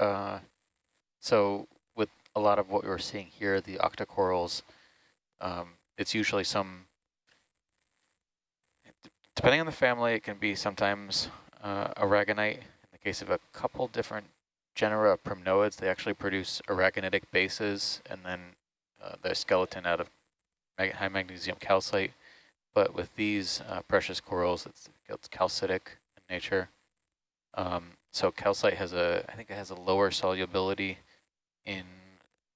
Uh, so with a lot of what we're seeing here, the octocorals, um, it's usually some, depending on the family, it can be sometimes uh, aragonite. In the case of a couple different genera of primnoids, they actually produce aragonitic bases and then uh, their skeleton out of mag high magnesium calcite. But with these uh, precious corals, it's, it's calcitic in nature. Um, so calcite has a, I think it has a lower solubility in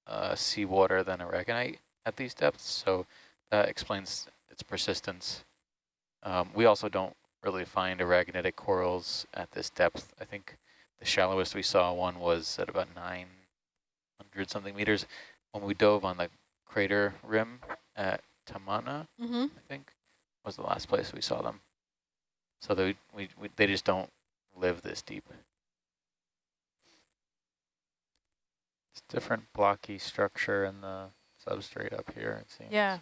uh, seawater than aragonite at these depths. So that explains its persistence. Um, we also don't really find aragonitic corals at this depth. I think the shallowest we saw one was at about 900 something meters. When we dove on the crater rim at Tamana, mm -hmm. I think, was the last place we saw them. So they, we, we, they just don't live this deep. It's different blocky structure in the substrate up here, it seems. Yeah.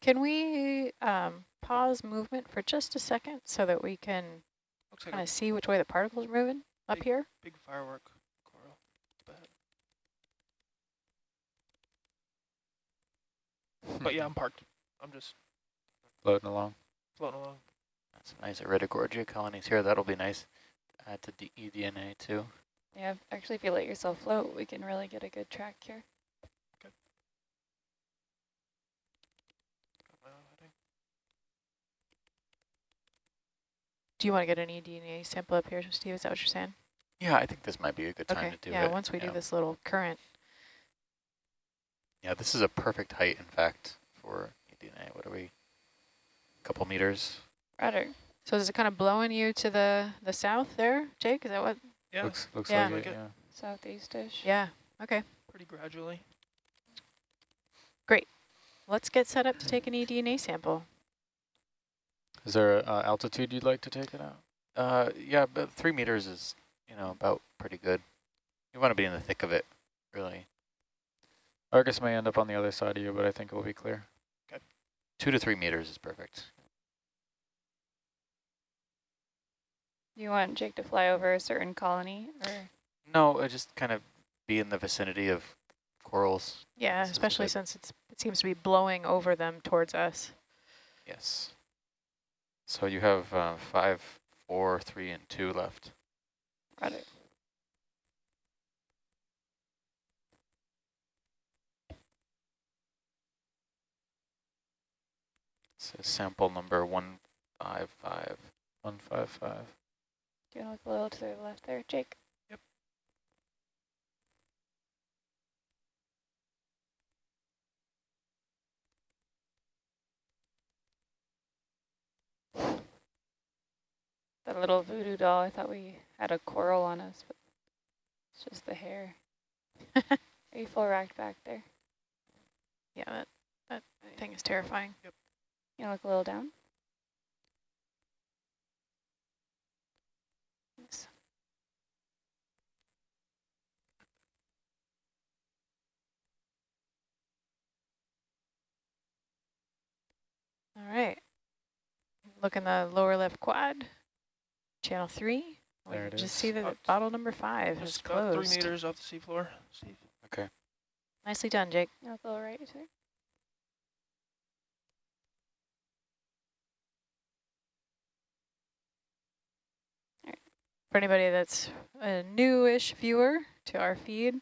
Can we um, pause movement for just a second so that we can kind of see which way the particles are moving big, up here? Big firework. But yeah, hmm. I'm parked. I'm just floating along. Floating along. That's nice Iridogorgia colonies here. That'll be nice to add to the eDNA too. Yeah, actually, if you let yourself float, we can really get a good track here. Okay. Do you want to get an eDNA sample up here, Steve? Is that what you're saying? Yeah, I think this might be a good time okay. to do yeah, it. Yeah, once we yeah. do this little current yeah, this is a perfect height, in fact, for eDNA. What are we, a couple meters? Rudder. So is it kind of blowing you to the, the south there, Jake? Is that what? Yeah. Looks, looks yeah. like, it, yeah. Southeast-ish. Yeah, okay. Pretty gradually. Great. Let's get set up to take an eDNA sample. Is there an uh, altitude you'd like to take it out? Uh, yeah, but three meters is, you know, about pretty good. You want to be in the thick of it, really. Argus may end up on the other side of you, but I think it will be clear. Okay. Two to three meters is perfect. You want Jake to fly over a certain colony? or? No, I just kind of be in the vicinity of corals. Yeah, this especially since it's, it seems to be blowing over them towards us. Yes. So you have uh, five, four, three, and two left. Got it. So sample number 155. 155. Do you want to look a little to the left there, Jake? Yep. That little voodoo doll, I thought we had a coral on us, but it's just the hair. Are you full racked back there? Yeah, that, that thing is terrifying. Yep. You look a little down. Yes. All right. Look in the lower left quad, channel three. There it just is. see that bottle number five is closed. About three meters off the seafloor, Okay. Nicely done, Jake. You look a little right, For anybody that's a newish viewer to our feed,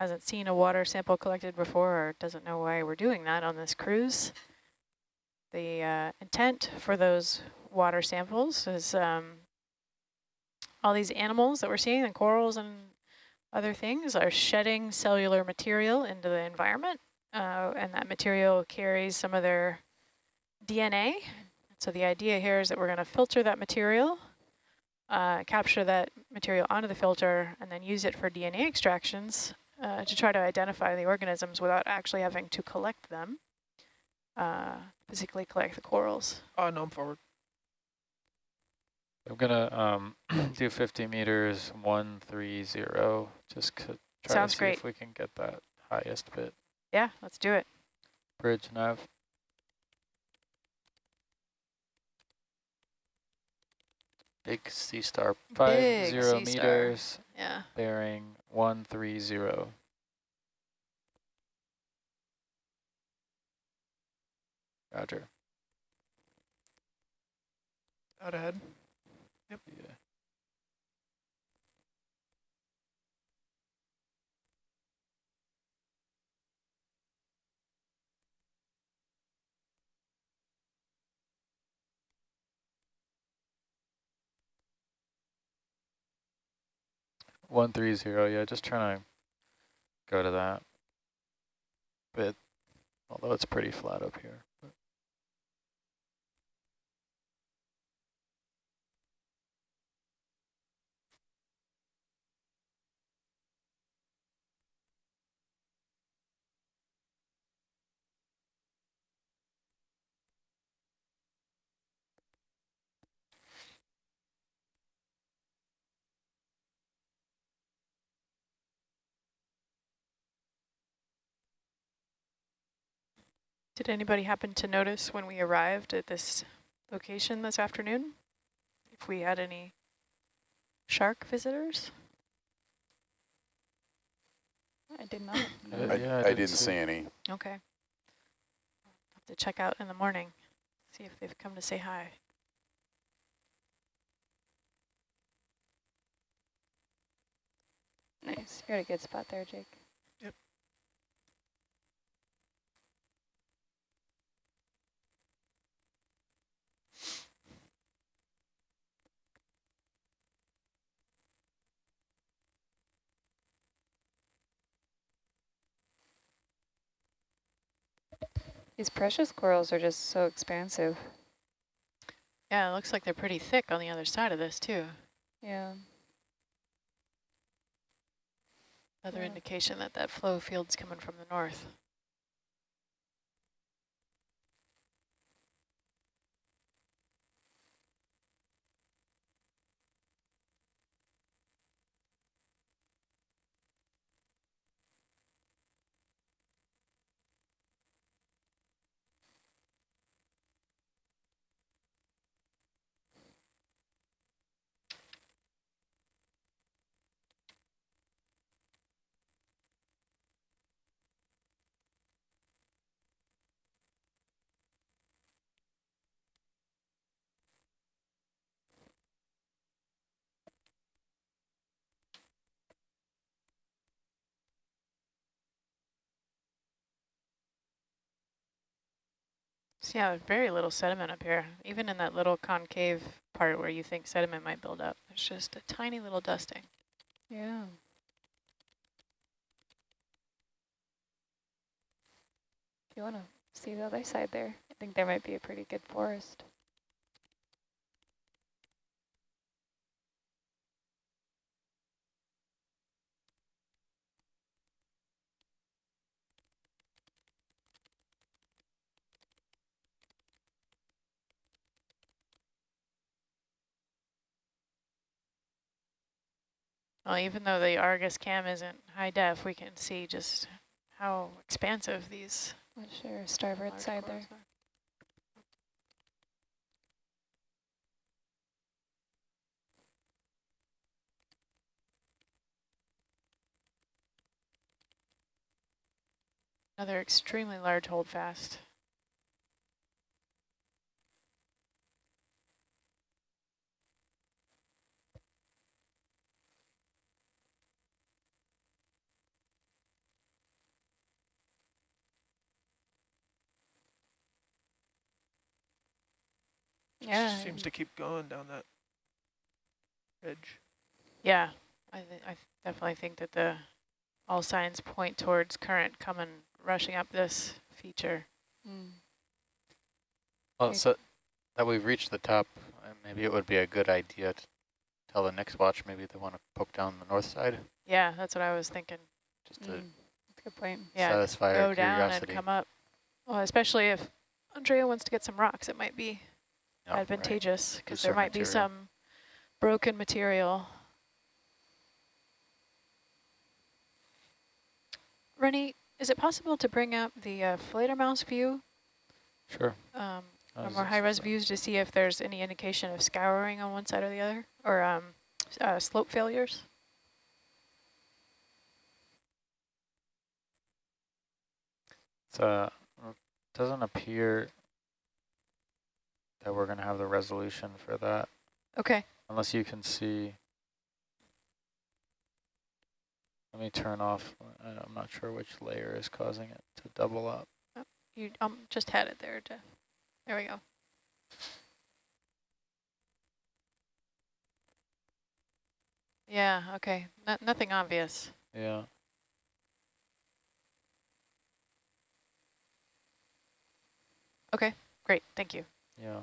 hasn't seen a water sample collected before or doesn't know why we're doing that on this cruise, the uh, intent for those water samples is um, all these animals that we're seeing, the corals and other things, are shedding cellular material into the environment, uh, and that material carries some of their DNA. So the idea here is that we're going to filter that material uh, capture that material onto the filter and then use it for DNA extractions uh, to try to identify the organisms without actually having to collect them, uh, physically collect the corals. Oh, no, I'm forward. I'm gonna um, do 50 meters, one, three, zero, just to try Sounds to see great. if we can get that highest bit. Yeah, let's do it. Bridge nav. Big sea star, five Big zero meters, Yeah. bearing one three zero. Roger. Out ahead. Yeah. One three zero, yeah, just trying to go to that bit, although it's pretty flat up here. Did anybody happen to notice when we arrived at this location this afternoon? If we had any shark visitors? I did not. Uh, I, yeah, I didn't see any. Okay. I'll have to check out in the morning, see if they've come to say hi. Nice. You're at a good spot there, Jake. These precious corals are just so expansive. Yeah, it looks like they're pretty thick on the other side of this too. Yeah. Another Yeah. indication that that flow field's coming from the north. Yeah, very little sediment up here, even in that little concave part where you think sediment might build up. It's just a tiny little dusting. Yeah. If you want to see the other side there, I think there might be a pretty good forest. Well, even though the Argus cam isn't high def, we can see just how expansive these What's your starboard side there? are. Another extremely large holdfast. Yeah. Seems to keep going down that edge. Yeah, I, th I definitely think that the all signs point towards current coming rushing up this feature. Mm. Well, Okay. so that we've reached the top, uh, maybe it would be a good idea to tell the next watch maybe they want to poke down the north side, Yeah, that's what I was thinking. just to Mm. A good point. Yeah, satisfy go our down curiosity. and come up. Well, especially if Andrea wants to get some rocks, it might be Advantageous because there Looser might be some broken material. Rennie, Is it possible to bring up the uh, Fledermaus view, Sure. um, or more high-res views to see if there's any indication of scouring on one side or the other, or um, uh, slope failures? It's, uh, it doesn't appear that we're going to have the resolution for that, Okay. unless you can see. Let me turn off. I- I'm not sure which layer is causing it to double up. You um, just had it there, Jeff. There we go. Yeah, okay. No, nothing obvious. Yeah. Okay, great, thank you. Yeah.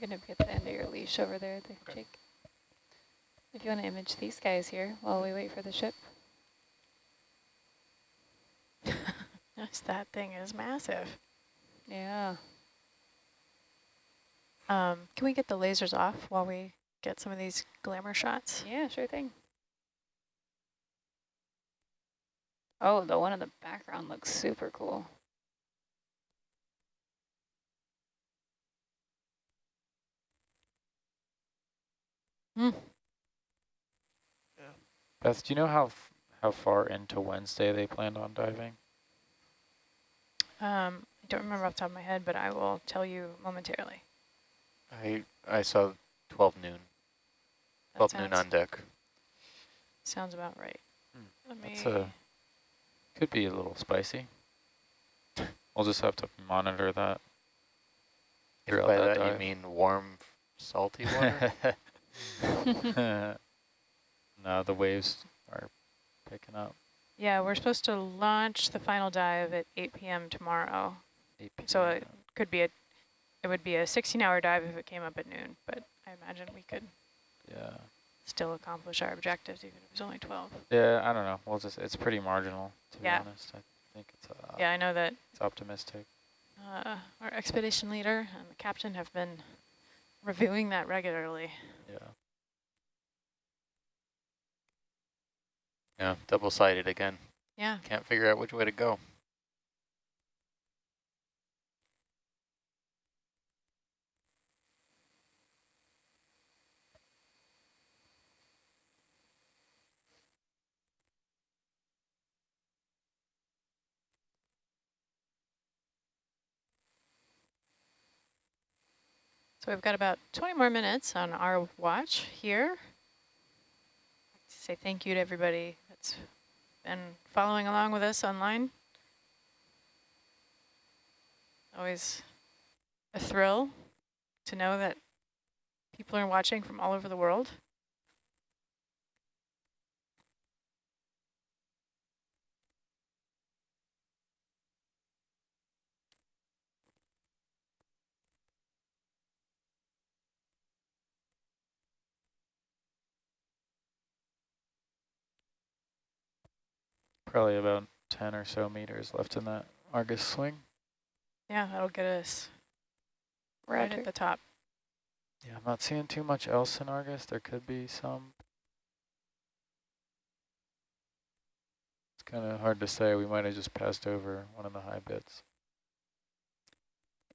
Going to be at the end of your leash over there, the Okay. Jake. If you want to image these guys here while we wait for the ship. Yes, that thing is massive. Yeah. Um, can we get the lasers off while we get some of these glamour shots? Yeah, sure thing. Oh, the one in the background looks super cool. Beth, do you know how f- how far into Wednesday they planned on diving? Um, I don't remember off the top of my head, but I will tell you momentarily. I I saw 12 noon, That 12 noon on deck. Sounds about right. Hmm, Let me. That's a could be a little spicy. I'll just have to monitor that. If by that that you mean warm, salty water? no, the waves are picking up. Yeah, we're supposed to launch the final dive at 8 p.m. tomorrow. 8 p.m. So it could be a, it would be a 16-hour dive if it came up at noon, but I imagine we could yeah, still accomplish our objectives even if it was only 12. yeah. I don't know. We'll just it's pretty marginal to Yeah. be honest. I think it's uh, Yeah, I know that it's optimistic. uh, our expedition leader and the captain have been reviewing that regularly. Yeah. yeah, double-sided again. Yeah, Can't figure out which way to go. So we've got about 20 more minutes on our watch here. To say thank you to everybody that's been following along with us online. Always a thrill to know that people are watching from all over the world. Probably about 10 or so meters left in that Argus swing. Yeah, that'll get us right Roger. at the top. Yeah, I'm not seeing too much else in Argus. There could be some. It's kind of hard to say. We might have just passed over one of the high bits.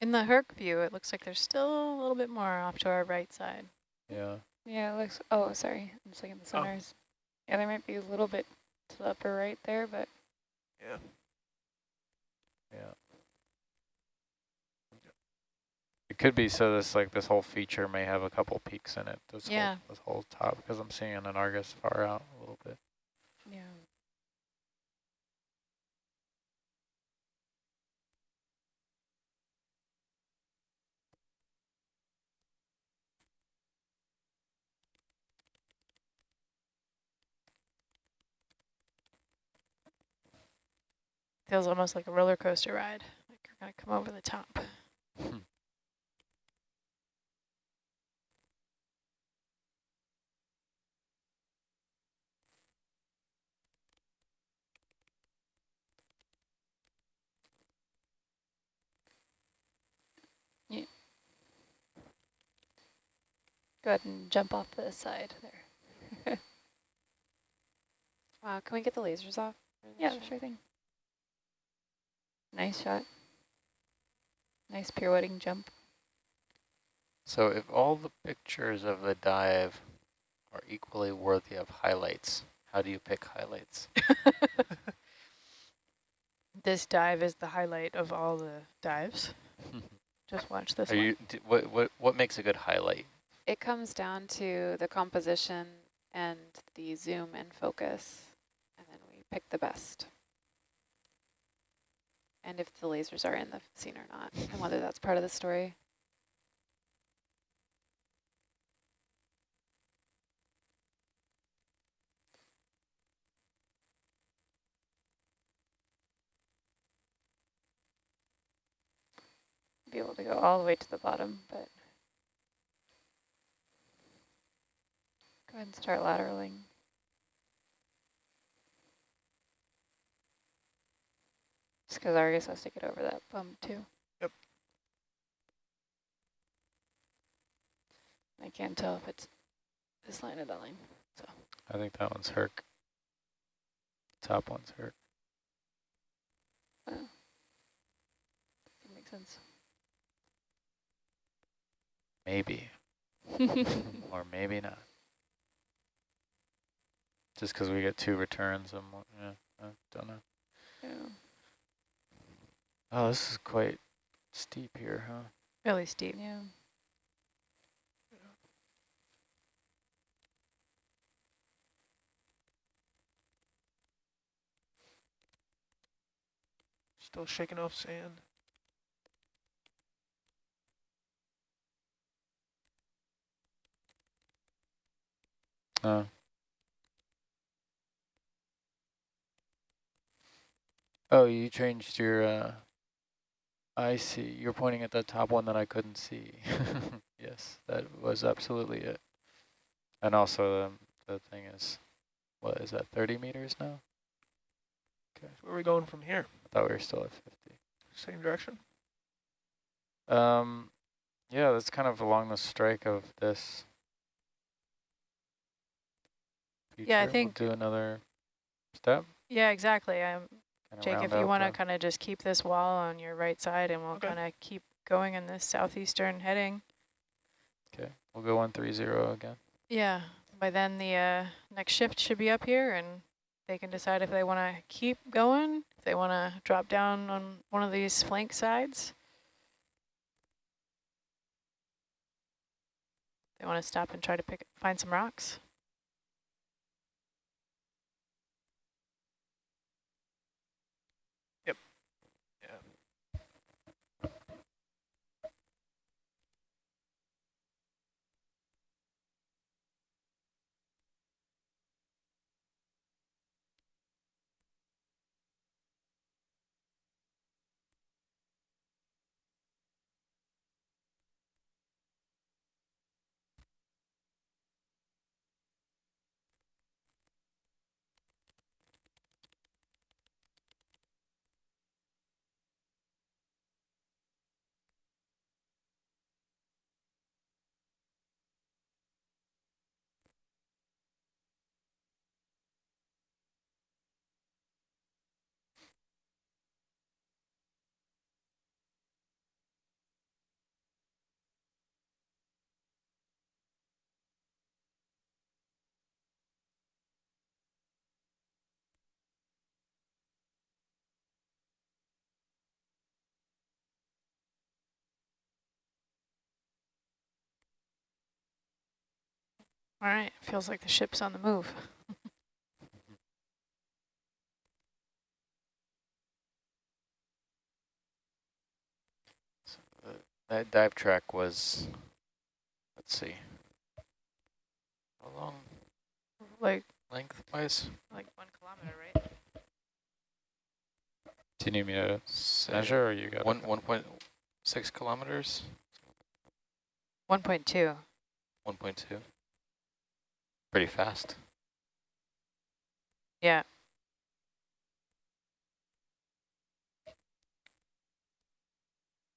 In the Herc view, it looks like there's still a little bit more off to our right side. Yeah. Yeah, it looks, oh, sorry. I'm just looking at the Oh. Yeah, there might be a little bit to the upper right there, but Yeah. Yeah. It could be so this like this whole feature may have a couple peaks in it. This Yeah. whole this whole top because I'm seeing an Argus far out a little bit. Feels almost like a roller coaster ride. Like you're going to come over the top. Hmm. Yeah. Go ahead and jump off the side there. wow, uh, can we get the lasers off? Yeah, sure thing. Nice shot. Nice pirouetting jump. So if all the pictures of the dive are equally worthy of highlights, how do you pick highlights? This dive is the highlight of all the dives. Just watch this Are one. you, d- what, what, what makes a good highlight? It comes down to the composition and the zoom and focus, and then we pick the best. And if the lasers are in the scene or not, and whether that's part of the story. Be able to go all the way to the bottom, but go ahead and start lateraling. Because Argus has to get over that bump too. Yep. I can't tell if it's this line or that line. So. I think that one's Herc. Top one's Herc. Oh. That makes sense. Maybe, or maybe not. Just because we get two returns, I'm, yeah, I don't know. yeah. Oh, this is quite steep here, huh? Really steep. yeah. Still shaking off sand. Oh. Oh, you changed your, uh, I see. You're pointing at the top one that I couldn't see. yes, that was absolutely it. And also the, the thing is, what is that, 30 meters now? Okay. Where are we going from here? I thought we were still at 50. Same direction? Um, yeah, that's kind of along the strike of this. Yeah, I think- We'll do another step. Yeah, exactly. Um, kinda Jake, if you want to kind of just keep this wall on your right side and we'll Okay. kind of keep going in this southeastern heading. Okay, we'll go 130 again. Yeah, by then the uh, next shift should be up here and they can decide if they want to keep going, if they want to drop down on one of these flank sides. They want to stop and try to pick find some rocks. Yeah. All right, feels like the ship's on the move. So the, that dive track was, let's see, how long Like lengthwise? like one kilometer, right? Do you need me to measure or you got One, 1.6 kilometers, 1.2. 1.2. Pretty fast. Yeah.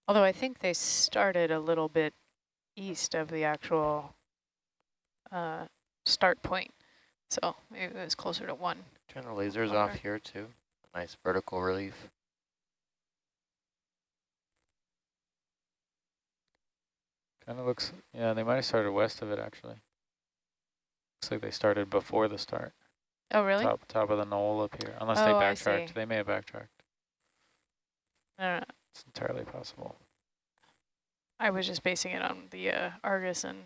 Although I think they started a little bit east of the actual uh, start point. So maybe it was closer to one. Turn the lasers off here too. Nice vertical relief. Kind of looks, yeah, they might have started west of it actually. Looks like they started before the start. Oh, really? Top top of the knoll up here, unless Oh, they I backtracked. They may have backtracked. I don't know. It's entirely possible. I was just basing it on the uh, Argus and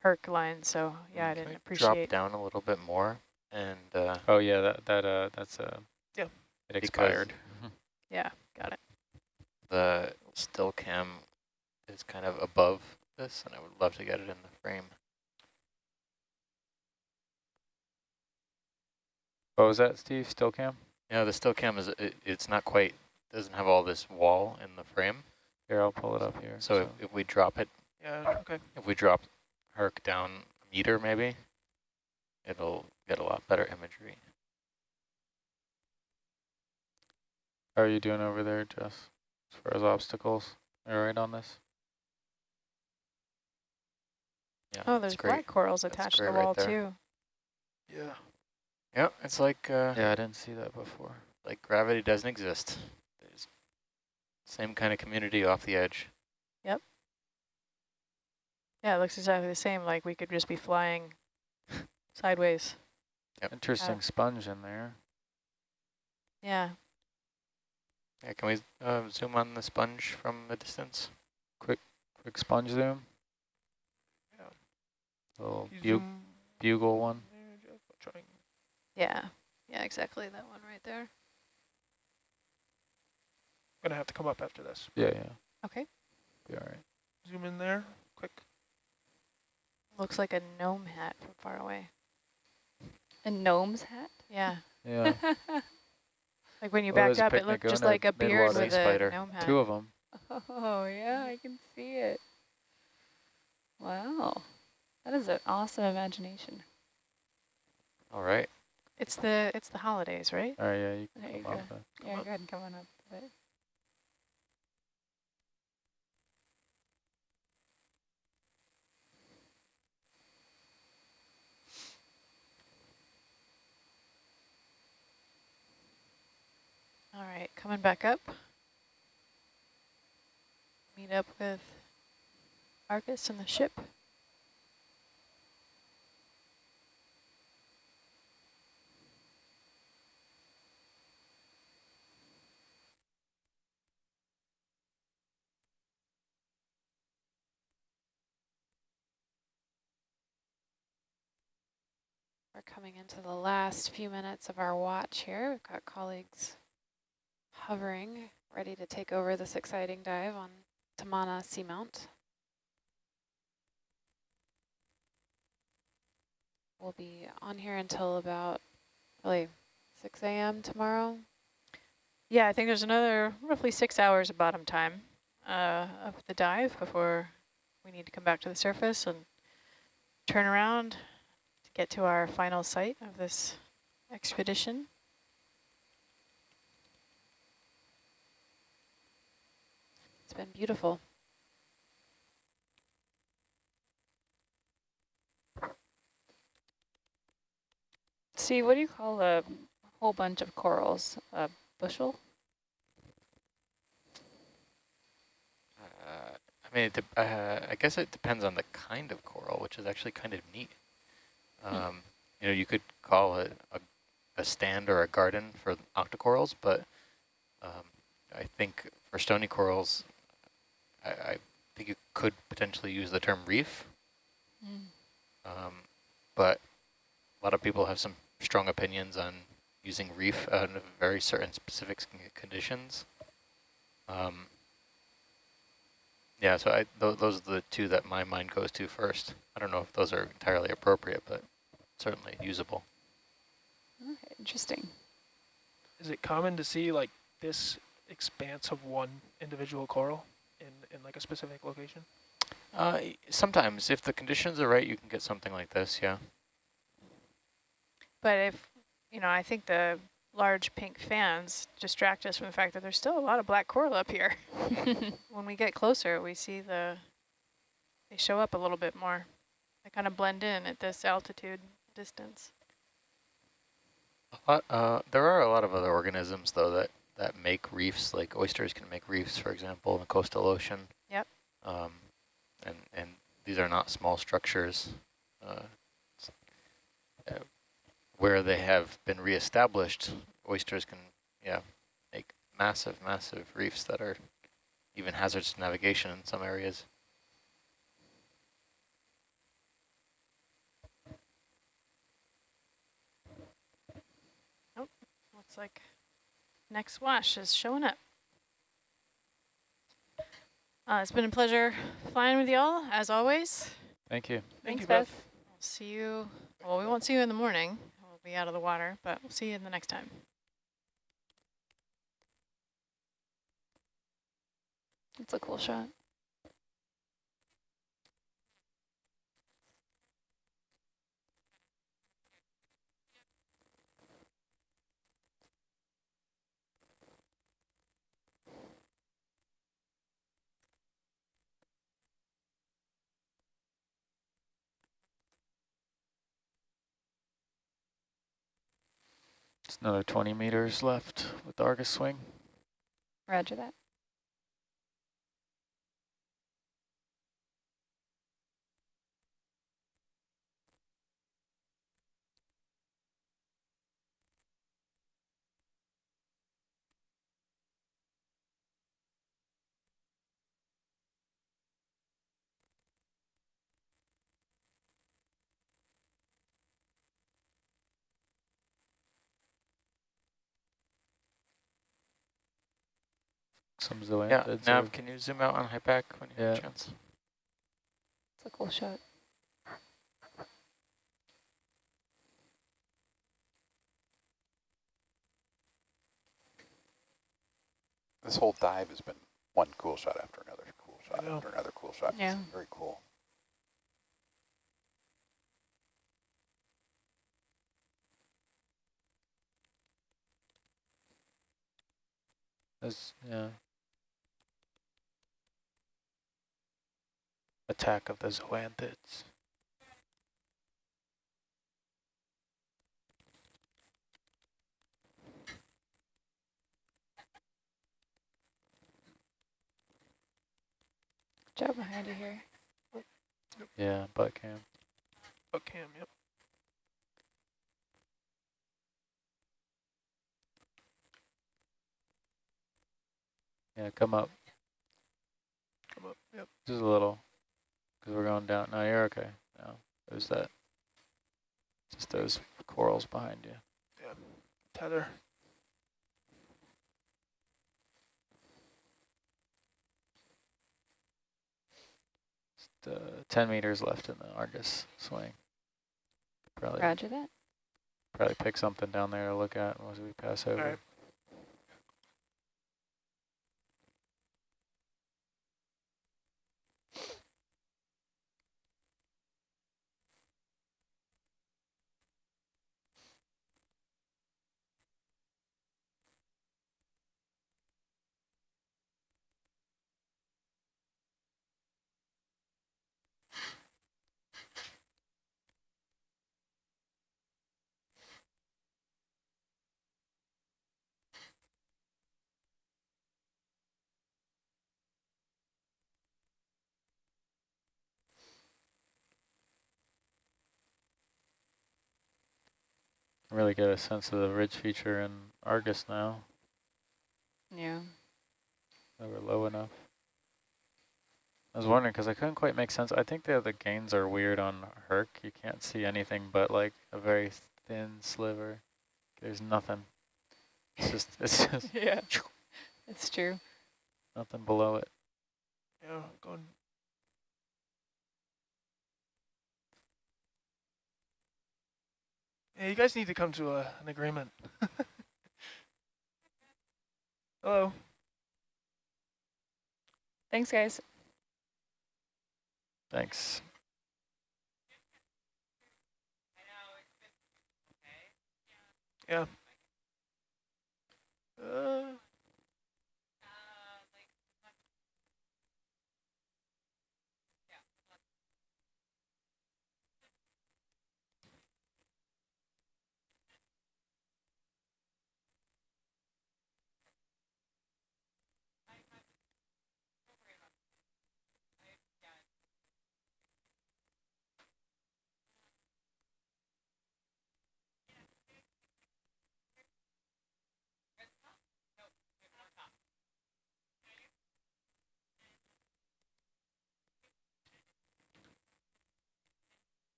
Herc line, so yeah, I didn't appreciate. Drop appreciate. down a little bit more and uh, Oh yeah, that that uh that's uh Yeah. It Because- expired. Yeah, got it. the still cam is kind of above this and I would love to get it in the frame. What was that, Steve? Still cam? Yeah, the still cam is, it, it's not quite, doesn't have all this wall in the frame. Here, I'll pull it up here. So if, if we drop it, Yeah, okay. if we drop Herc down a meter maybe, it'll get a lot better imagery. How are you doing over there, Jess? As far as obstacles, are you right on this? Yeah, Oh, there's great. black corals attached to the great right wall too. Yeah. Yep, it's like uh, Yeah, I didn't see that before. like gravity doesn't exist. There's same kind of community off the edge. Yep. Yeah, it looks exactly the same. Like we could just be flying sideways. Yep. Interesting sponge in there. Yeah. Yeah, can we uh, zoom on the sponge from a distance? Quick quick sponge zoom. Yeah. Little bu zoom bugle one. there, Jeff, I'll try and- Yeah. Yeah, exactly that one right there. I'm Gonna have to come up after this. Yeah, yeah. Okay. Be all right. Zoom in there, quick. Looks like a gnome hat from far away. A gnome's hat? Yeah. Yeah, Like when you Well, backed up, it picnic looked just like a beard Midwater with a spider. gnome hat. two of them. Oh, yeah, I can see it. Wow. That is an awesome imagination. All right. It's the it's the holidays, right? Oh yeah, you There you go. that. Yeah, go ahead and come on up. All right, coming back up. Meet up with Argus and the ship. We're coming into the last few minutes of our watch here. We've got colleagues hovering, ready to take over this exciting dive on Tamana Seamount. We'll be on here until about really 6 a.m. tomorrow. Yeah, I think there's another roughly six hours of bottom time uh, of the dive before we need to come back to the surface and turn around get to our final site of this expedition. It's been beautiful. See, what do you call a whole bunch of corals? A bushel? Uh, I mean, uh, I guess it depends on the kind of coral, which is actually kind of neat. Um, you know, you could call it a, a stand or a garden for octocorals, but um, I think for stony corals, I, I think you could potentially use the term reef. Um, but a lot of people have some strong opinions on using reef under very certain specific conditions. Um, yeah, so I, th those are the two that my mind goes to first. I don't know if those are entirely appropriate, but certainly usable. Okay, interesting. Is it common to see like this expanse of one individual coral in, in like a specific location? Uh, sometimes, if the conditions are right, you can get something like this, yeah. But if, you know, I think the large pink fans distract us from the fact that there's still a lot of black coral up here. when we get closer, we see the, they show up a little bit more. They kind of blend in at this altitude distance. A lot, uh, there are a lot of other organisms, though, that, that make reefs, like oysters can make reefs, for example, in the coastal ocean. Yep. Um, and, and these are not small structures. Uh, uh, where they have been reestablished, oysters can, yeah, make massive, massive reefs that are even hazards to navigation in some areas. Looks like next wash is showing up. Uh, it's been a pleasure flying with y'all, as always. Thank you. Thank Thanks, you, Beth. Beth. We'll see you, well, we won't see you in the morning. We'll be out of the water, but we'll see you in the next time. It's a cool shot. It's another 20 meters left with the Argus swing. Roger that. Some Yeah. Nav, are- can you zoom out on HYPACK when you have a chance? It's a cool shot. This whole dive has been one cool shot after another cool shot know. after another cool shot. Yeah. It's very cool. There's, yeah. Attack of the zoanthids. Job behind you here. Yeah, butt cam. Oh, Cam, yep. Yeah, come up. Come up, yep. Just a little. Because we're going down. No, you're okay. No, there's that. Just those corals behind you. Yeah. Tether. Just, uh, 10 meters left in the Argus swing. Probably, Roger that. probably pick something down there to look at once we pass over. Really get a sense of the ridge feature in Argus now. Yeah. They were low enough. I was wondering because I couldn't quite make sense. I think the the gains are weird on Herc. You can't see anything but like a very thin sliver. There's nothing. It's just it's just yeah. It's true. nothing below it. Yeah, going. Yeah, you guys need to come to a, an agreement. Hello. Thanks, guys. Thanks. Yeah.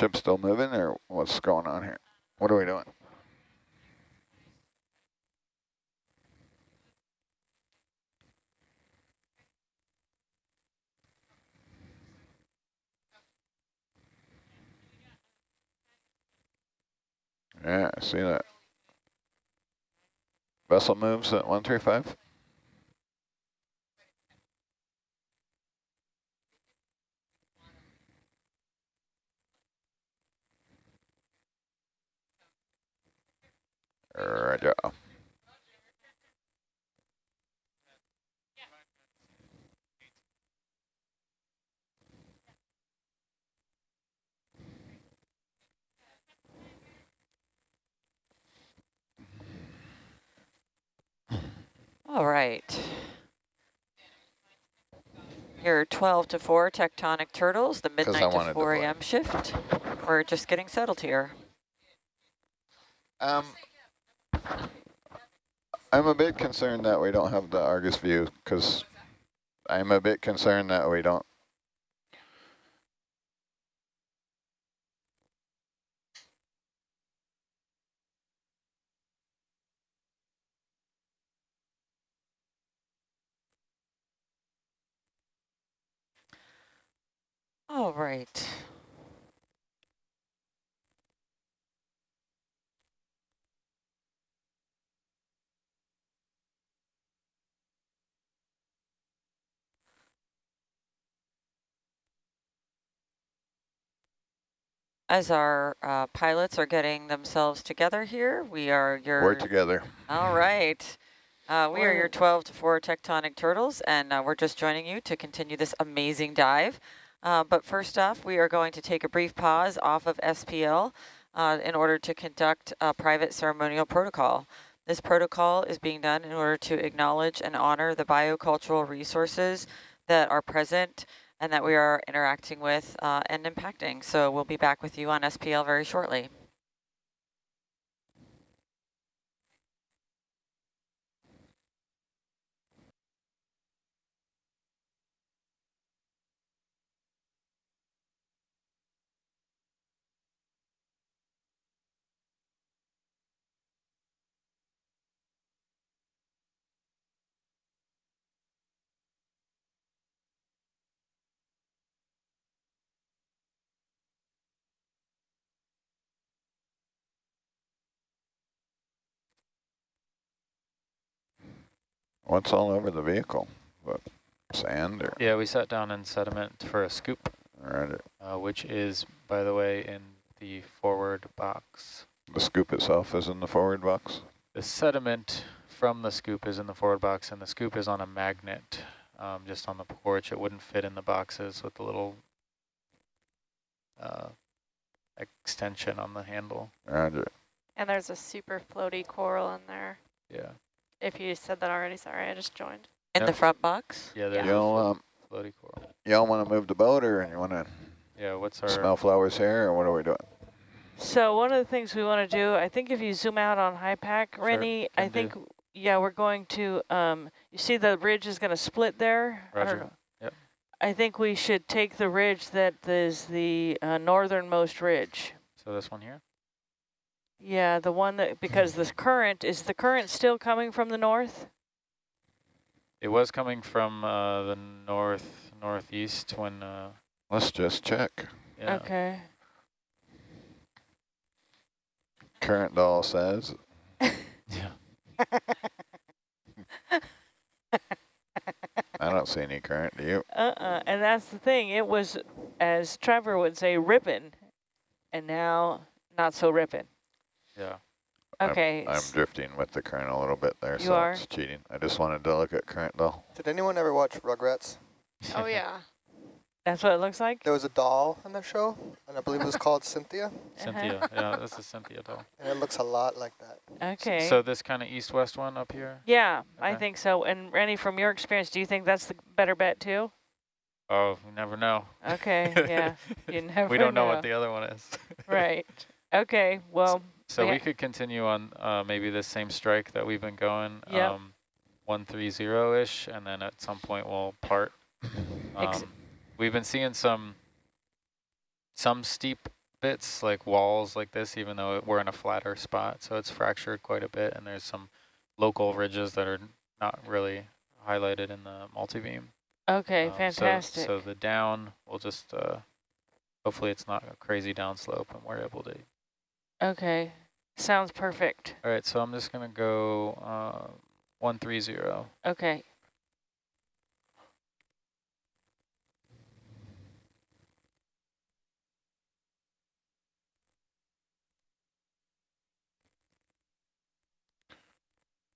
Ship still moving or what's going on here? What are we doing? Yeah, I see that. Vessel moves at 135. Roger. All right. Here are 12 to 4 tectonic turtles, the midnight to to 4 a.m. shift. We're just getting settled here. Um, I'm a bit concerned that we don't have the Argus view because I'm a bit concerned that we don't. All right. As our uh, pilots are getting themselves together here, we are your... We're together. All right. Uh, we are your 12 to 4 tectonic turtles, and uh, we're just joining you to continue this amazing dive. Uh, but first off, we are going to take a brief pause off of SPL uh, in order to conduct a private ceremonial protocol. This protocol is being done in order to acknowledge and honor the biocultural resources that are present and that we are interacting with uh, and impacting. So we'll be back with you on SPL very shortly. What's all over the vehicle? What, sand or? Yeah, we sat down in sediment for a scoop, Roger. uh, which is, by the way, in the forward box. The scoop itself is in the forward box. The sediment from the scoop is in the forward box, and the scoop is on a magnet um, just on the porch. It wouldn't fit in the boxes with the little uh, extension on the handle. Roger. And there's a super floaty coral in there. Yeah, If you said that already, sorry, I just joined. In the front box? yeah, there's Y'all, um, floaty coral. y'all want to move the boat or you want to Yeah, what's our smell flowers here or what are we doing? So one of the things we want to do, I think if you zoom out on HYPACK, Sure, Rennie, I can think, yeah, we're going to, um, you see the ridge is going to split there? I Roger. know. Yep. I think we should take the ridge that is the uh, northernmost ridge. So this one here? Yeah, the one that, because the current, is the current still coming from the north? It was coming from uh, the north northeast when. Uh, Let's just check. yeah. Okay. Current doll says. Yeah. I don't see any current. Do you? Uh-uh, and that's the thing, it was, as Trevor would say, ripping, and now not so ripping. Yeah. I'm- Okay. I'm drifting with the current a little bit there, You so are? it's cheating. I just wanted to look at current though. Did anyone ever watch Rugrats? Oh, yeah. That's what it looks like? There was a doll in the show, and I believe it was called Cynthia, Uh-huh. Cynthia. yeah, this is Cynthia doll. and it looks a lot like that. Okay. So this kind of east-west one up here? Yeah, I think so. And Rennie, from your experience, do you think that's the better bet too? Oh, you never know. Okay, yeah. You never we don't know, know. what the other one is. Right. Okay, well, So we we could continue on uh, maybe the same strike that we've been going, Yep. um, 130-ish, and then at some point we'll part. Um, we've been seeing some some steep bits like walls like this, even though it- we're in a flatter spot. So it's fractured quite a bit, and there's some local ridges that are not really highlighted in the multi-beam. Okay, Um, fantastic. So, the down we'll just, uh, hopefully it's not a crazy downslope and we're able to. Okay, sounds perfect. All right, so I'm just gonna go uh, 130. Okay.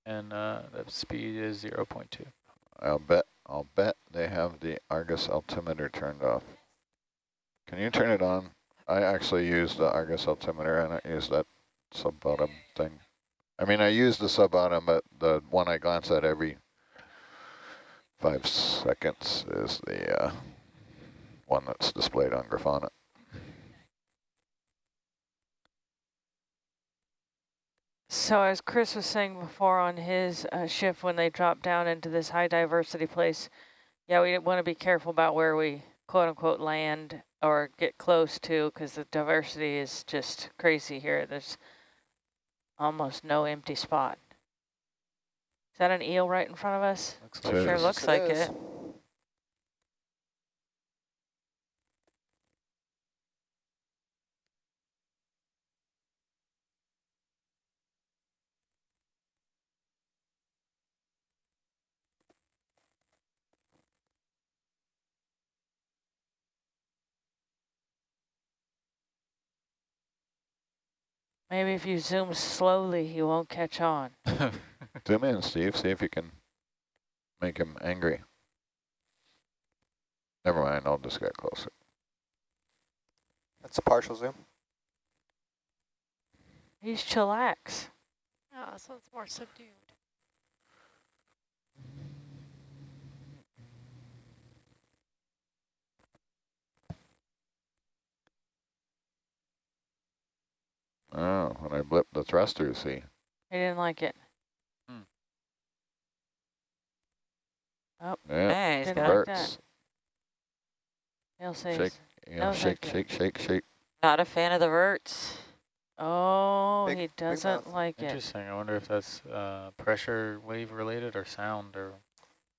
And uh, the speed is 0 0.2. I'll bet, I'll bet they have the Argus altimeter turned off. Can you turn it on? I actually use the Argus altimeter and I use that sub-bottom thing. I mean, I use the sub-bottom, but the one I glance at every five seconds is the uh, one that's displayed on Grafana. So as Chris was saying before on his uh, shift, when they drop down into this high diversity place, yeah, we want to be careful about where we quote unquote land or get close to because the diversity is just crazy here. There's almost no empty spot. Is that an eel right in front of us? Looks So like Sure looks it like is. it. Maybe if you zoom slowly, he won't catch on. Zoom in, Steve, see if you can make him angry. Never mind, I'll just get closer. That's a partial zoom. He's chillax. Oh, so it's more subdued. Oh, when I blip the thruster, see. He didn't like it. Yeah, Hey, he's Didn't got like that. He'll say, Shake, you know, no, shake, thank you. shake, shake, shake. not a fan of the verts. oh, Big- he doesn't mouth. like it. Interesting. I wonder if that's uh, pressure wave related or sound or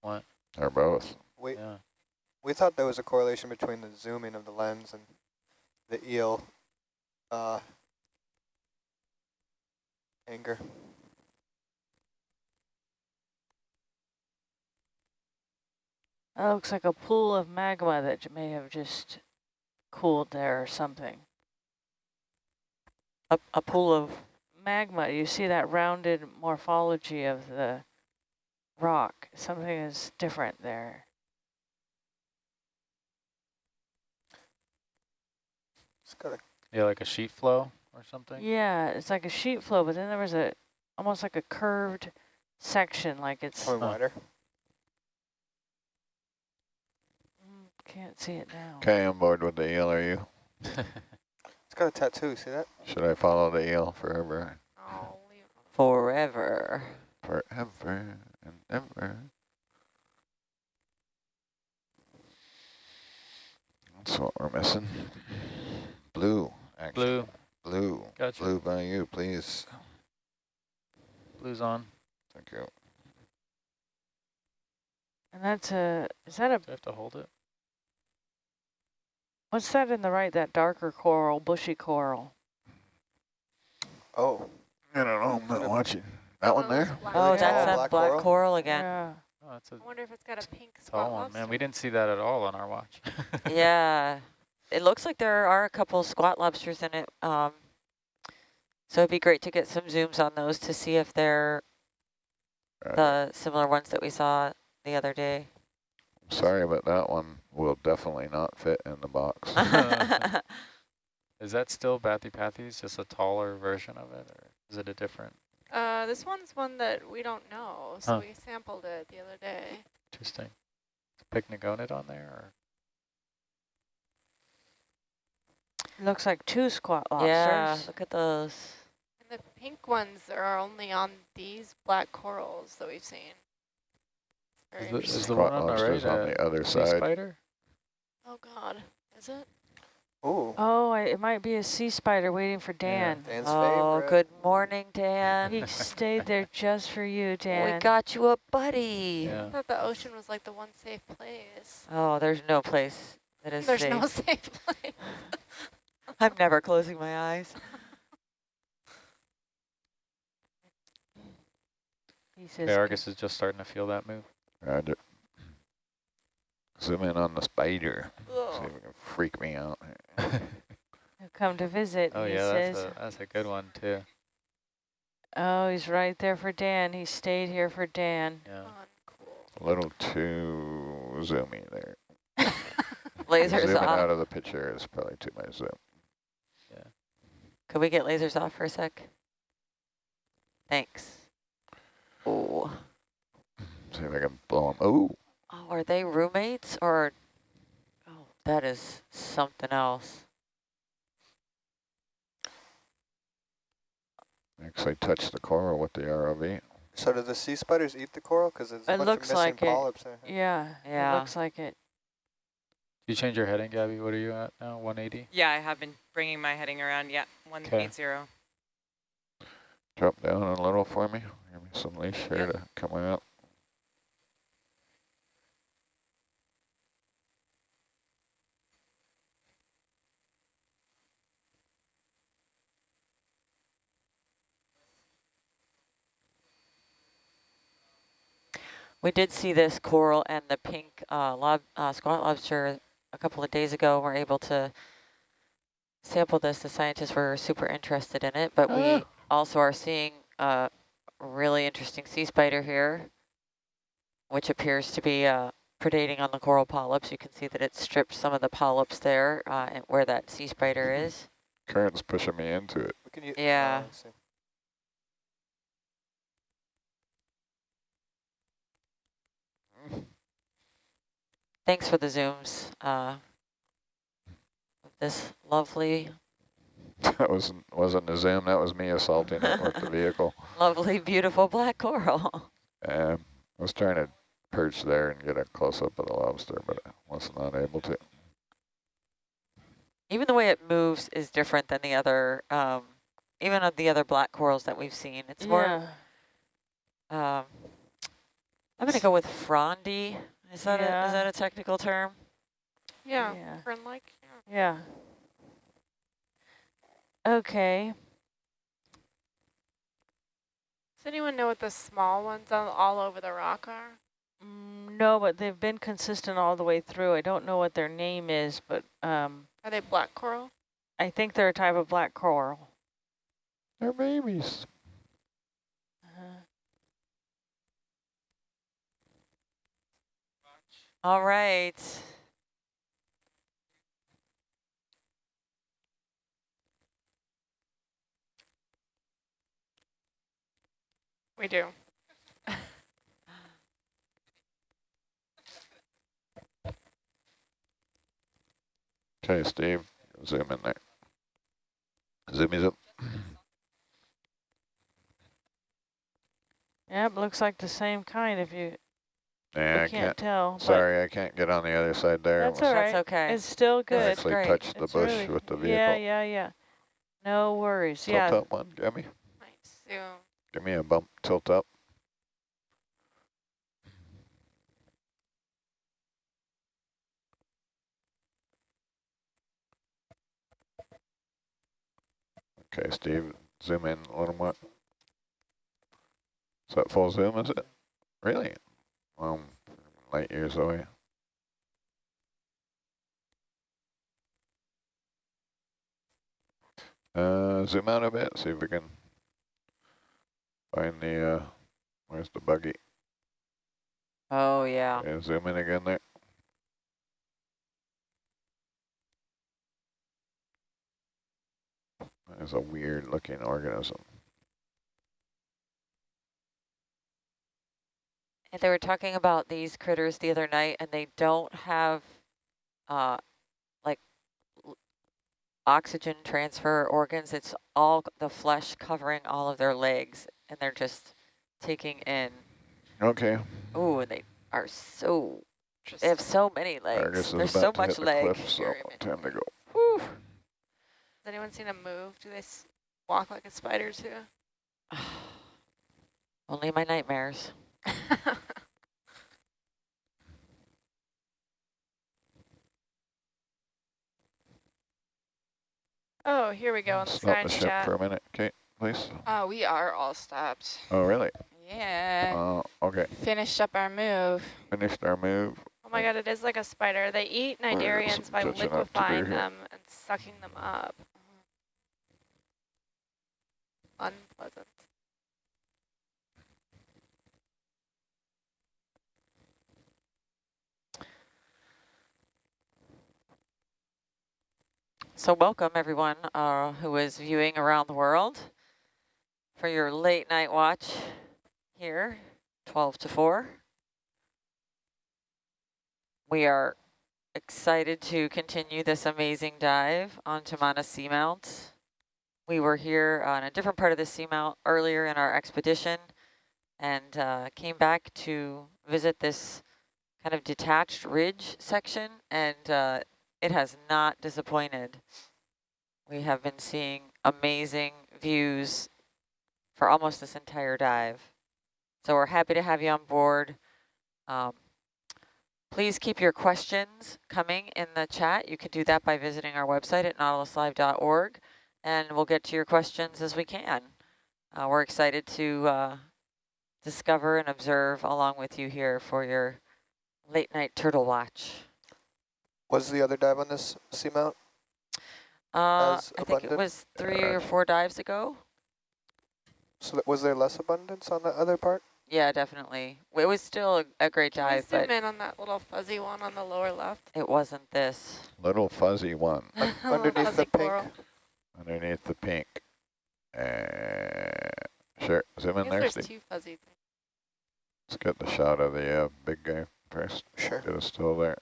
what. Or both. We Yeah. we thought there was a correlation between the zooming of the lens and the eel uh, anger. That looks like a pool of magma that j- may have just cooled there or something. A, a pool of Magma, you see that rounded morphology of the rock. Something is different there. It's got a Yeah, like a sheet flow or something. Yeah, it's like a sheet flow, but then there was a almost like a curved section, like it's point Huh. wider. Mm, can't see it now. Okay, I'm bored with the eel, are you? It's got a tattoo. See that? Should I follow the eel forever? Oh, forever. Forever and ever. That's what we're missing. Blue, actually. Blue. Blue. Gotcha. Blue by you, please. Oh. Blue's on. Thank you. And that's a is that a Do I have to hold it? what's that in the right? That darker coral, bushy coral. Oh, I don't know, I'm not watching. That one oh, those there? Oh, Really that's tall that black black, coral? coral? again. Yeah. Oh, that's a I wonder if it's got a pink spot tall one. Man, we didn't see that at all on our watch. Yeah, it looks like there are a couple squat lobsters in it. Um, so it'd be great to get some zooms on those to see if they're Uh, the similar ones that we saw the other day. Sorry, but that one will definitely not fit in the box. Is that still Bathypathes, just a taller version of it, or is it a different? Uh, this one's one that we don't know, so Huh. we sampled it the other day. Interesting. Is Pycnogonid on there, or? Looks like two squat lobsters. yeah, look at those. And the pink ones are only on these black corals that we've seen. Very Is the, is interesting. the one on the right lobsters on a the other sea side. spider? Oh God, is it? Ooh. Oh, I, it might be a sea spider waiting for Dan. Dan's Oh, favorite. good morning, Dan. He stayed there just for you, Dan. We got you a buddy. I thought the ocean was like the one safe place. Oh, there's no place that is There's safe. no safe place. I'm never closing my eyes. He says, The Argus is just starting to feel that move. Roger. Zoom in on the spider. See if it can freak me out. He'll come to visit, Oh he yeah, that's a, that's a good one too. Oh, he's right there for Dan. He stayed here for Dan. Yeah. A little too zoomy there. Lasers Zooming out of the picture is probably too much zoom. Could we get lasers off for a sec? Thanks. Oh, See if I can blow them. Oh, oh, are they roommates or? Oh, that is something else. actually touched the coral with the ROV. So do the sea spiders eat the coral? Because there's a It bunch looks of missing like it. polyps there. Yeah, Yeah. it looks like it. You change your heading, Gabby. What are you at now? 180. Yeah, I have been bringing my heading around. Yeah, 180. Drop down a little for me. Give me some leash here to come out. We did see this coral and the pink uh, lob, uh, squat lobster a couple of days ago. We're able to sample this. The scientists were super interested in it, but we Oh. also are seeing a really interesting sea spider here, which appears to be uh, predating on the coral polyps. You can see that it stripped some of the polyps there uh, where that sea spider is. Current's pushing me into it. Can you, Yeah. oh, Thanks for the zooms. Uh, this lovely, That wasn't wasn't a zoom. That was me assaulting it with the vehicle. lovely, beautiful black coral. Um, I was trying to perch there and get a close up of the lobster, but I was not able to. Even the way it moves is different than the other, um, even of the other black corals that we've seen. It's more, um, I'm going to go with frondy. Is that, a, is that a technical term? Yeah, Yeah. fern-like. Yeah. Yeah. Okay. Does anyone know what the small ones all, all over the rock are? Mm, no, but they've been consistent all the way through. I don't know what their name is, but um, Are they black coral? I think they're a type of black coral. They're babies. All right. We do. Okay, Steve, zoom in there. Zoom me up. yep, looks like the same kind if you, Yeah, I can't, can't. tell. Sorry, I can't get on the other side there. That's all right. That's okay. It's still good. I good. actually great. touched the It's bush really- with the vehicle. Yeah, yeah, yeah. No worries. Tilt yeah. up one, give me. Nice. Zoom. Give me a bump, tilt up. Okay, Steve, zoom in a little more. Is that full zoom, is it? Really? Um, light years away. Uh, zoom out a bit, see if we can find the, uh, where's the buggy? Oh, yeah. Yeah, zoom in again there. There's a weird looking organism. And they were talking about these critters the other night, and they don't have, uh, like, l- oxygen transfer organs. It's all the flesh covering all of their legs, and they're just taking in. Okay, Ooh, and they are so, they have so many legs. Argus is There's about so to hit much the leg. cliff, so Very time to go. Whew. Has anyone seen them move? Do they s walk like a spider too? Only my nightmares. oh, here we go on the Stop the ship chat. for a minute, Kate, please. Uh, we are all stopped. Oh, really? Yeah. Uh, okay. Finished up our move. Finished our move. Oh my god, it is like a spider. They eat Well, there's cnidarians some by catching up to do liquefying them and sucking them up. Unpleasant. So welcome everyone uh, who is viewing around the world for your late night watch here, 12 to 4. We are excited to continue this amazing dive on Tamana Seamount. We were here on a different part of the seamount earlier in our expedition and uh, came back to visit this kind of detached ridge section and uh, it has not disappointed. We have been seeing amazing views for almost this entire dive. So we're happy to have you on board. Um, please keep your questions coming in the chat. You can do that by visiting our website at nautiluslive.org and we'll get to your questions as we can. Uh, we're excited to uh, discover and observe along with you here for your late night turtle watch. Was the other dive on this seamount? Uh, I think it was three or four dives ago. So that, was there less abundance on the other part? Yeah, definitely. It was still a, a great Can we dive, zoom in on that little fuzzy one on the lower left? it wasn't this. Little fuzzy one Little underneath fuzzy the pink? coral. underneath the pink. Uh, sure, zoom I in guess there, there's Steve. two fuzzy things. Let's get the shot of the uh, big guy first. Sure. Get us still there.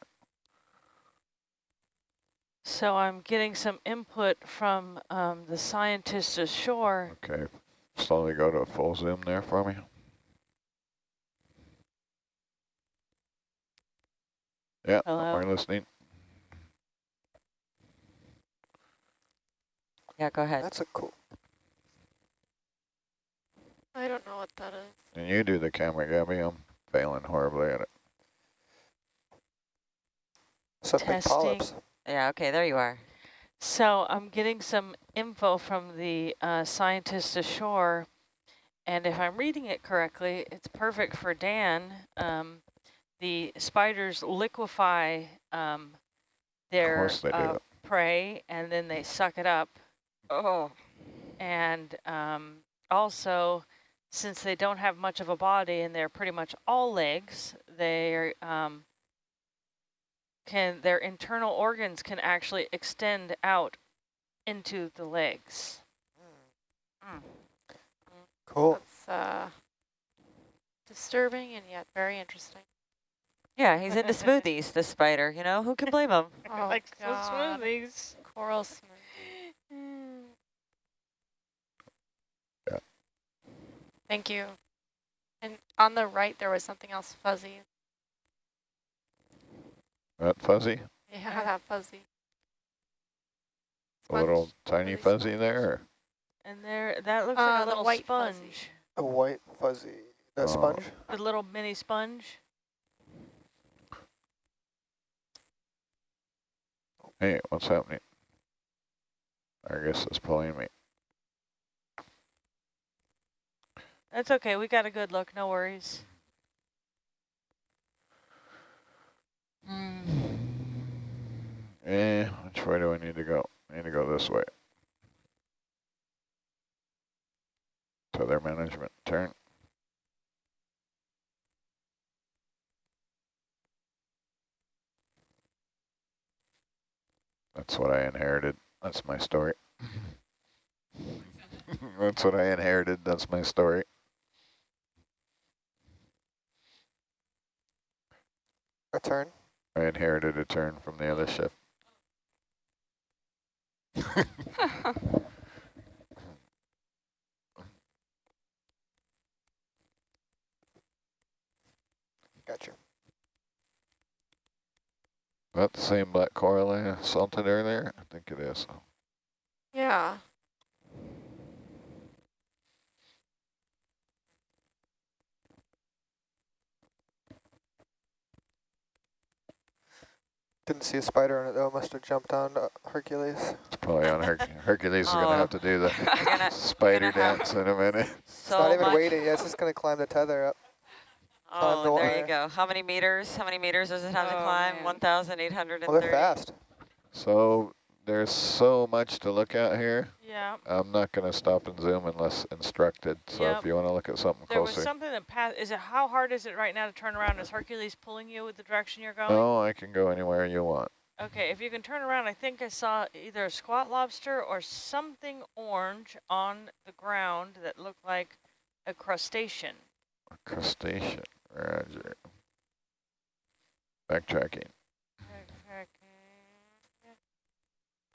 So I'm getting some input from um, the scientists ashore. Okay, slowly go to a full zoom there for me. Yeah, Hello? we're listening. Yeah, go ahead. That's a cool. I don't know what that is. And you do the camera, Gabby. I'm failing horribly at it. Something Testing. polyps. Yeah, okay, there you are. So I'm getting some info from the uh, scientists ashore, and if I'm reading it correctly, it's perfect for Dan. Um, the spiders liquefy um, their course they do. uh, prey, and then they suck it up. Oh. And um, also, since they don't have much of a body and they're pretty much all legs, they um, can their internal organs can actually extend out into the legs. Cool. That's uh, disturbing and yet very interesting. Yeah, he's into smoothies, this spider, you know? Who can blame him? Oh, like God. smoothies. Coral smoothie. Yeah. Thank you. And on the right, there was something else fuzzy. That fuzzy? Yeah, that fuzzy. A little tiny fuzzy there? And there, that looks Uh, like a little white sponge, fuzzy. A white fuzzy. That Oh. sponge? a little mini sponge. Hey, what's happening? I guess it's pulling me. That's okay. We got a good look. No worries. Eh, which way do I need to go? I need to go this way. To their management turn. That's what I inherited. That's my story. That's what I inherited. That's my story. A turn? I inherited a turn from the other ship. Gotcha. That the same black coral I assaulted earlier? I think it is. Yeah, Didn't see a spider on it though. Must have jumped on uh, Hercules. It's probably on Her Hercules. is going to Oh. have to do the gonna- spider dance in a minute. It's not even much. waiting. Yeah, it's just gonna climb the tether up. climb the Oh, there you go. How many meters? How many meters does it have to Oh, climb? man. 1,830. Well, they're fast. So there's so much to look at here. Yeah. I'm not going to stop and zoom unless instructed. So Yep. if you want to look at something There was closer. something that passed. Is it how hard is it right now to turn around? Is Hercules pulling you with the direction you're going? Oh, I can go anywhere you want. Okay, if you can turn around, I think I saw either a squat lobster or something orange on the ground that looked like a crustacean. A crustacean. Roger. Backtracking.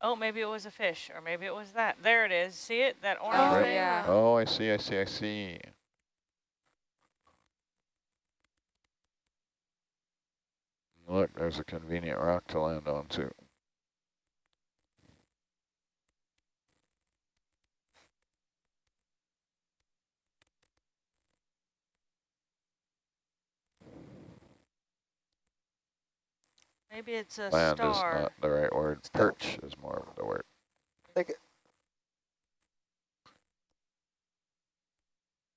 Oh, maybe it was a fish, or maybe it was that. There it is. See it? That orange Oh, thing? yeah. Oh, I see, I see, I see. Look, there's a convenient rock to land on too. Maybe it's a Land star. is not the right word. Star. Perch is more of the word. Take it.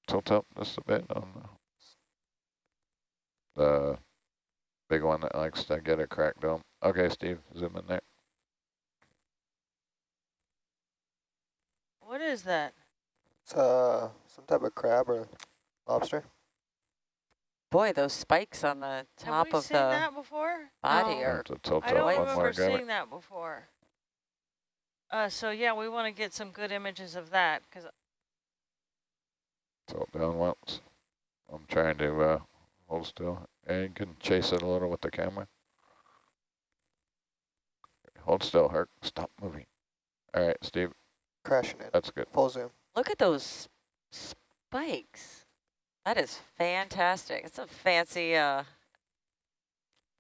Tilt up just a bit on the, the big one that likes to get a crack dome. Okay, Steve, zoom in there. What is that? It's uh some type of crab or lobster. Boy, those spikes on the top Have we of seen the that before? body No. are Have I don't one remember more, seeing that before. Uh, so yeah, we want to get some good images of that because Tilt down once. I'm trying to uh, hold still. And you can chase it a little with the camera. Hold still, Herc. Stop moving. All right, Steve, Crashing it. that's good. Full zoom. Look at those spikes. That is fantastic. It's a fancy, uh,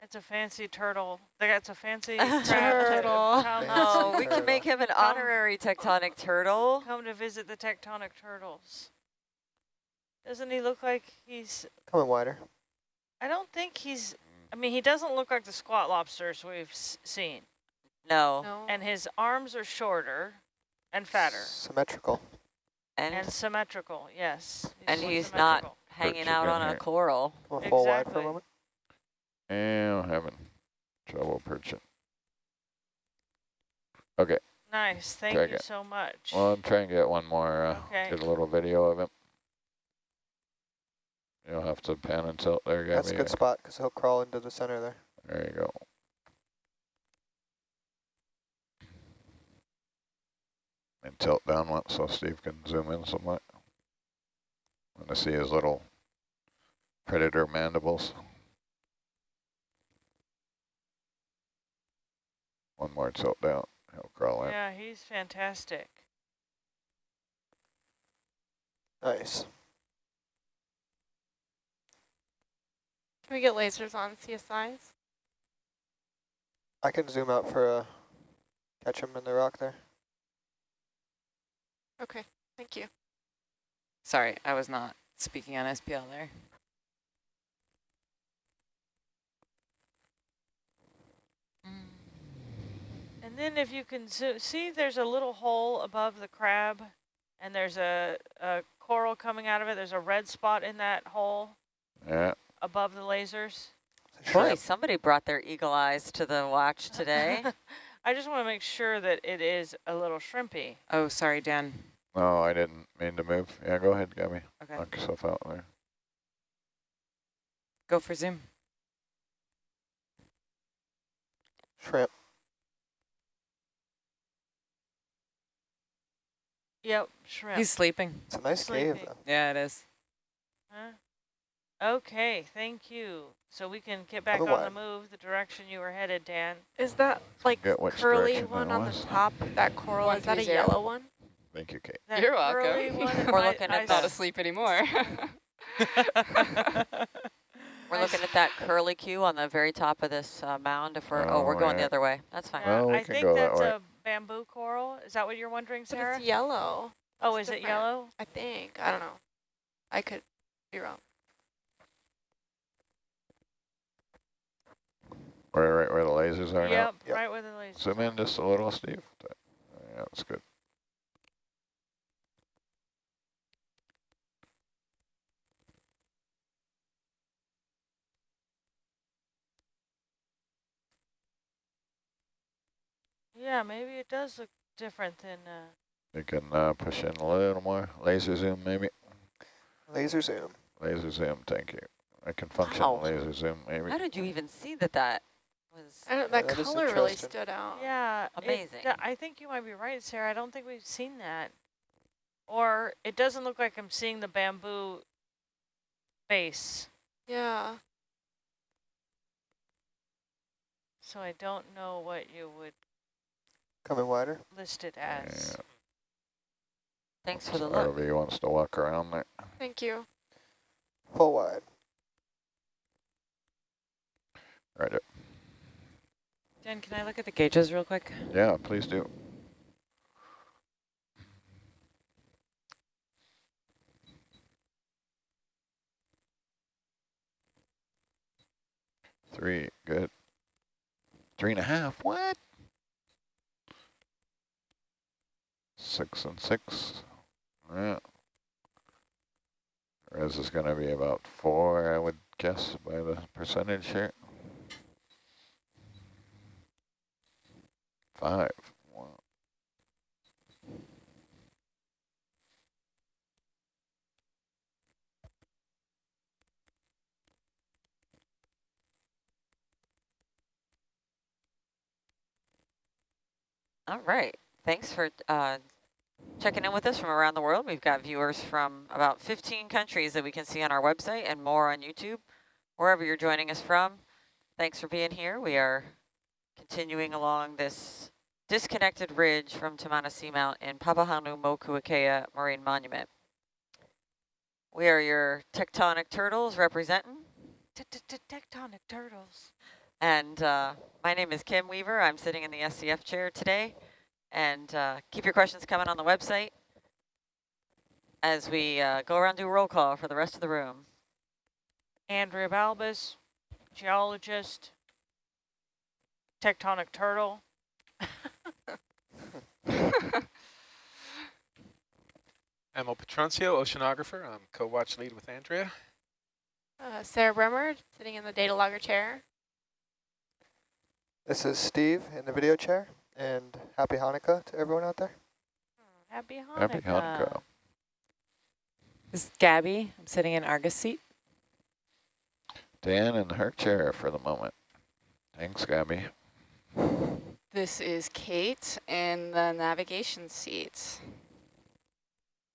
it's a fancy turtle. That's a fancy Turtle. crab Fancy oh, we can make him an Come. honorary tectonic turtle. come to visit the tectonic turtles. Doesn't he look like he's? Coming wider. I don't think he's. I mean, he doesn't look like the squat lobsters we've s seen, No, No. and his arms are shorter and fatter Symmetrical. And, and symmetrical. Yes, and he's not hanging out again on a here. coral. Going full wide for a moment. And I'm having trouble perching. Okay, Nice. Thank Drag you it. so much. well, I'm trying to get one more, uh, Okay. get a little video of him. You'll have to pan and tilt there, Gabby. That's a good spot because he'll crawl into the center there. There you go. And tilt down once so Steve can zoom in somewhat. Want to see his little predator mandibles. One more tilt down. He'll crawl in. Yeah, he's fantastic. Nice. Can we get lasers on CSIs? I can zoom out for a, catch him in the rock there. Okay, thank you. Sorry, I was not speaking on SPL there. Mm. And then if you can zo- see, there's a little hole above the crab, and there's a, a coral coming out of it. There's a red spot in that hole Yeah. above the lasers. It's Boy, somebody brought their eagle eyes to the watch today. I just want to make sure that it is a little shrimpy. Oh, sorry, Dan. No, I didn't mean to move. Yeah, go ahead, Gabby. Okay, Knock yourself out there. go for zoom. Shrimp. Yep, shrimp. He's sleeping. It's a nice cave though. Yeah, it is. Huh? Okay, thank you. So we can get back Other on the move, the direction you were headed, Dan. Is that like curly one on the top, that coral, is that a 130. yellow one? Thank you, Kate. That You're welcome. one, We're I- looking at I that. Not asleep anymore. We're looking at that curly Q on the very top of this uh, mound. If we're oh, we're Oh, going the other way. That's fine. Yeah, Well, we I think go that that's a bamboo coral? Is that what you're wondering, But Sarah? it's yellow. oh, it's is it yellow? I think. I don't know. I could be wrong. Where, right where the lasers are now? Yep, right where the laser. Zoom in just a little, Steve. Yeah, that's good. Yeah, maybe it does look different than. Uh, You can uh, push in a little more. Laser zoom, maybe. Laser zoom. Laser zoom, thank you. I can function Wow. laser zoom, maybe. How did you even see that that was I don't, Yeah, that that is color really stood out. yeah, it Amazing. d- I think you might be right, Sarah. I don't think we've seen that. Or it doesn't look like I'm seeing the bamboo base. Yeah. So I don't know what you would Coming wider. Listed as. Yeah. Thanks for the look. RV wants to walk around there. Thank you. Full wide. Right up. Jen, can I look at the gauges real quick? Yeah, please do. Three, good. Three and a half, what? Six and six. Yeah. Res is going to be about four, I would guess, by the percentage here. Five. Wow. All right. Thanks for uh, checking in with us from around the world. We've got viewers from about 15 countries that we can see on our website and more on YouTube, wherever you're joining us from. Thanks for being here. We are continuing along this disconnected ridge from Tamana Seamount in Papahānaumokuākea Marine Monument. We are your tectonic turtles representing. Tectonic turtles. And uh, my name is Kim Weaver. I'm sitting in the SCF chair today. And uh, keep your questions coming on the website as we uh, go around do a roll call for the rest of the room. Andrea Balbus, geologist, tectonic turtle. Emil Petroncio, oceanographer. I'm co-watch lead with Andrea. Uh, Sarah Bremer, sitting in the data logger chair. This is Steve in the video chair, and happy Hanukkah to everyone out there. Happy Hanukkah. Happy Hanukkah. This is Gabby. I'm sitting in Argus seat. Dan in Herc chair for the moment. Thanks, Gabby. This is Kate in the navigation seat.